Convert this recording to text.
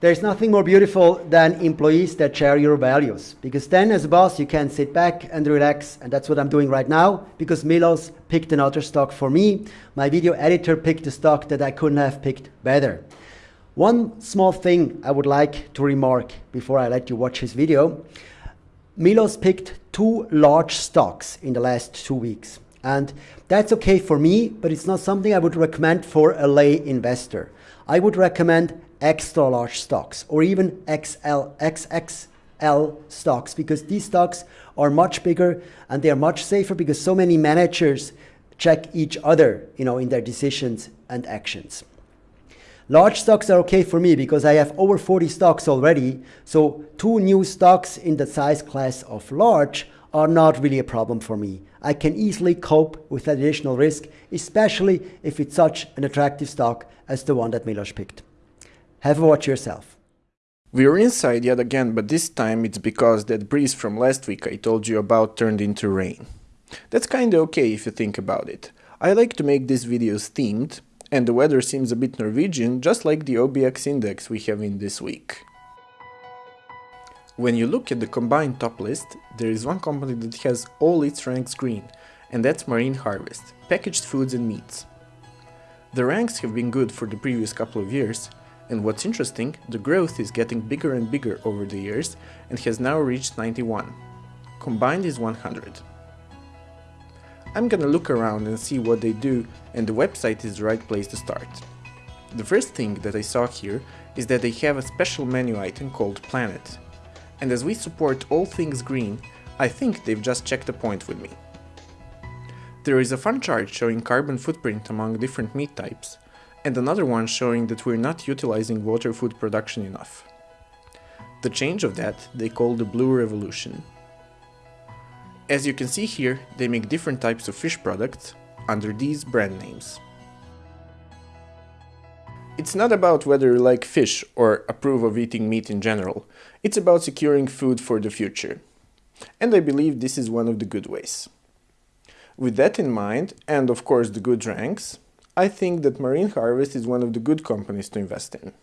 There's nothing more beautiful than employees that share your values. Because then, as a boss, you can sit back and relax, and that's what I'm doing right now. Because Milos picked another stock for me. My video editor picked a stock that I couldn't have picked better. One small thing I would like to remark before I let you watch his video. Milos picked two large stocks in the last two weeks. And that's okay for me, but it's not something I would recommend for a lay investor. I would recommend extra large stocks or even XL, XXL stocks because these stocks are much bigger and they are much safer because so many managers check each other you know, in their decisions and actions. Large stocks are okay for me because I have over 40 stocks already. So two new stocks in the size class of large are not really a problem for me. I can easily cope with additional risk, especially if it's such an attractive stock as the one that Milos picked. Have a watch yourself. We're inside yet again, but this time it's because that breeze from last week I told you about turned into rain. That's kinda okay if you think about it. I like to make these videos themed, and the weather seems a bit Norwegian, just like the OBX index we have in this week. When you look at the combined top list, there is one company that has all its ranks green, and that's Marine Harvest, packaged foods and meats. The ranks have been good for the previous couple of years, and what's interesting, the growth is getting bigger and bigger over the years and has now reached 91. Combined is 100. I'm gonna look around and see what they do and the website is the right place to start. The first thing that I saw here is that they have a special menu item called Planet. And as we support all things green, I think they've just checked a point with me. There is a fun chart showing carbon footprint among different meat types, and another one showing that we're not utilizing water food production enough. The change of that they call the Blue Revolution. As you can see here, they make different types of fish products under these brand names. It's not about whether you like fish or approve of eating meat in general, it's about securing food for the future. And I believe this is one of the good ways. With that in mind, and of course the good ranks, I think that Marine Harvest is one of the good companies to invest in.